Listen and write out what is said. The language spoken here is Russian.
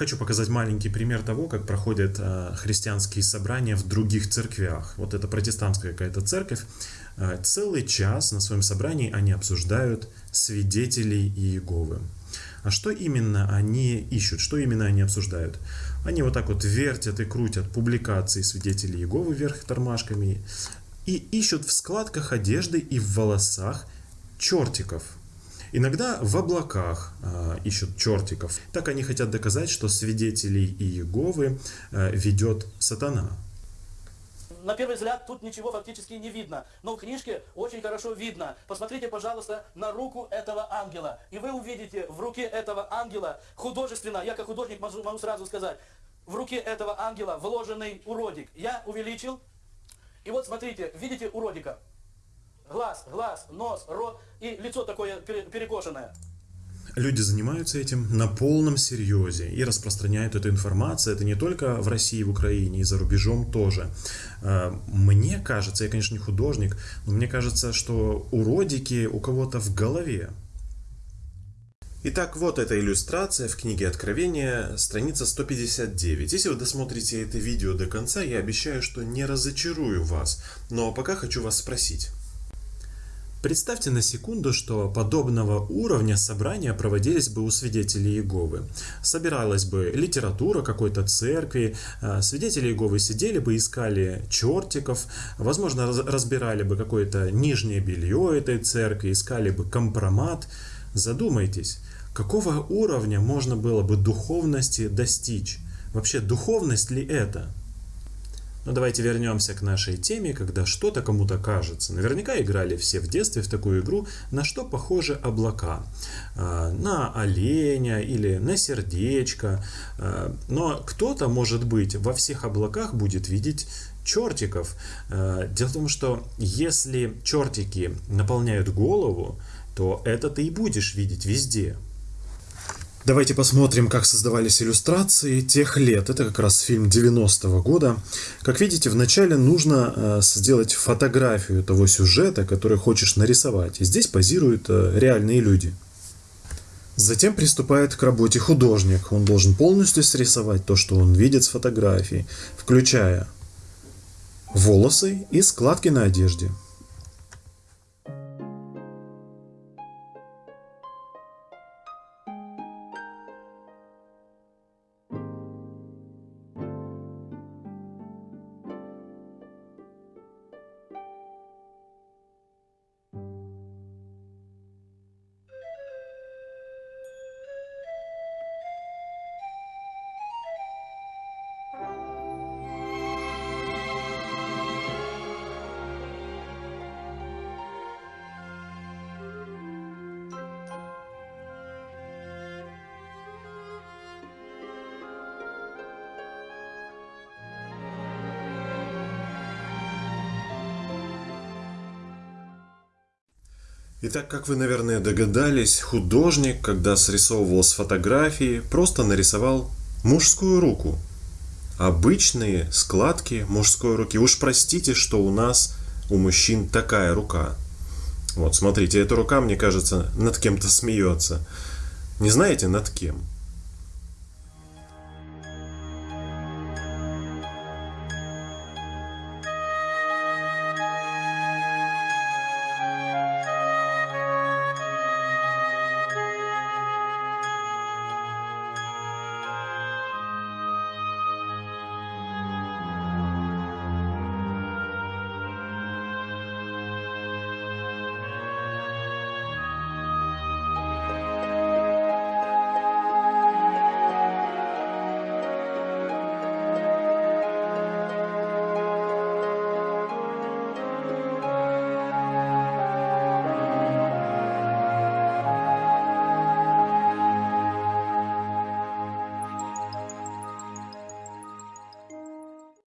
Хочу показать маленький пример того, как проходят э, христианские собрания в других церквях. Вот это протестантская какая-то церковь. Э, целый час на своем собрании они обсуждают свидетелей Иеговы. А что именно они ищут, что именно они обсуждают? Они вот так вот вертят и крутят публикации свидетелей Иеговы вверх тормашками и ищут в складках одежды и в волосах чертиков – Иногда в облаках э, ищут чертиков. Так они хотят доказать, что свидетелей Иеговы э, ведет сатана. На первый взгляд тут ничего фактически не видно, но в книжке очень хорошо видно. Посмотрите, пожалуйста, на руку этого ангела. И вы увидите в руке этого ангела художественно, я как художник могу, могу сразу сказать, в руке этого ангела вложенный уродик. Я увеличил. И вот смотрите, видите уродика? Глаз, глаз, нос, рот и лицо такое перекошенное. Люди занимаются этим на полном серьезе и распространяют эту информацию. Это не только в России, в Украине, и за рубежом тоже. А, мне кажется, я, конечно, не художник, но мне кажется, что уродики у кого-то в голове. Итак, вот эта иллюстрация в книге Откровения, страница 159. Если вы досмотрите это видео до конца, я обещаю, что не разочарую вас. Но пока хочу вас спросить. Представьте на секунду, что подобного уровня собрания проводились бы у свидетелей Иеговы. Собиралась бы литература какой-то церкви, а, свидетели Иеговы сидели бы, искали чертиков, возможно, разбирали бы какое-то нижнее белье этой церкви, искали бы компромат. Задумайтесь, какого уровня можно было бы духовности достичь? Вообще, духовность ли это? Но давайте вернемся к нашей теме, когда что-то кому-то кажется. Наверняка играли все в детстве в такую игру, на что похожи облака. А, на оленя или на сердечко. А, но кто-то, может быть, во всех облаках будет видеть чертиков. А, дело в том, что если чертики наполняют голову, то это ты и будешь видеть везде. Давайте посмотрим, как создавались иллюстрации тех лет. Это как раз фильм 90-го года. Как видите, вначале нужно э, сделать фотографию того сюжета, который хочешь нарисовать. И здесь позируют э, реальные люди. Затем приступает к работе художник. Он должен полностью срисовать то, что он видит с фотографии, включая волосы и складки на одежде. Итак, как вы, наверное, догадались, художник, когда срисовывал с фотографии, просто нарисовал мужскую руку. Обычные складки мужской руки. Уж простите, что у нас, у мужчин, такая рука. Вот, смотрите, эта рука, мне кажется, над кем-то смеется. Не знаете, над кем?